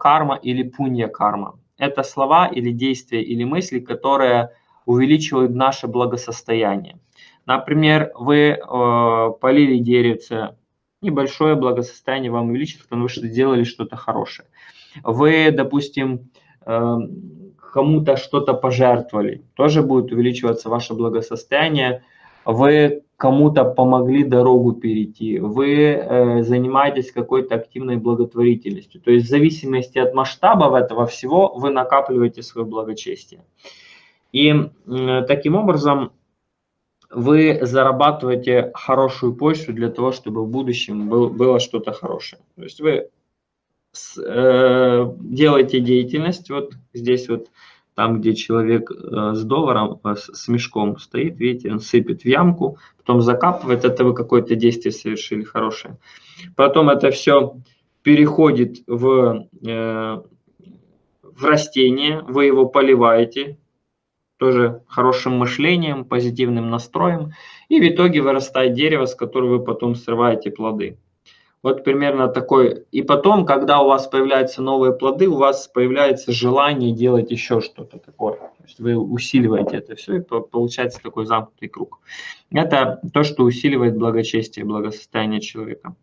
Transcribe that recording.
карма или пунья-карма. Это слова или действия или мысли, которые увеличивают наше благосостояние. Например, вы э, полили деревце, небольшое благосостояние вам увеличится, потому что сделали что-то хорошее. Вы, допустим, э, кому-то что-то пожертвовали, тоже будет увеличиваться ваше благосостояние. Вы кому-то помогли дорогу перейти, вы э, занимаетесь какой-то активной благотворительностью. То есть в зависимости от масштабов этого всего вы накапливаете свое благочестие. И э, таким образом вы зарабатываете хорошую почту для того, чтобы в будущем был, было что-то хорошее. То есть вы с, э, делаете деятельность, вот здесь вот там, где человек э, с долларом, э, с мешком стоит, видите, он сыпет в ямку, потом закапывает, это вы какое-то действие совершили хорошее. Потом это все переходит в, э, в растение, вы его поливаете, тоже хорошим мышлением, позитивным настроем, и в итоге вырастает дерево, с которого вы потом срываете плоды. Вот примерно такой. И потом, когда у вас появляются новые плоды, у вас появляется желание делать еще что-то такое. То есть вы усиливаете это все, и получается такой замкнутый круг. Это то, что усиливает благочестие, благосостояние человека.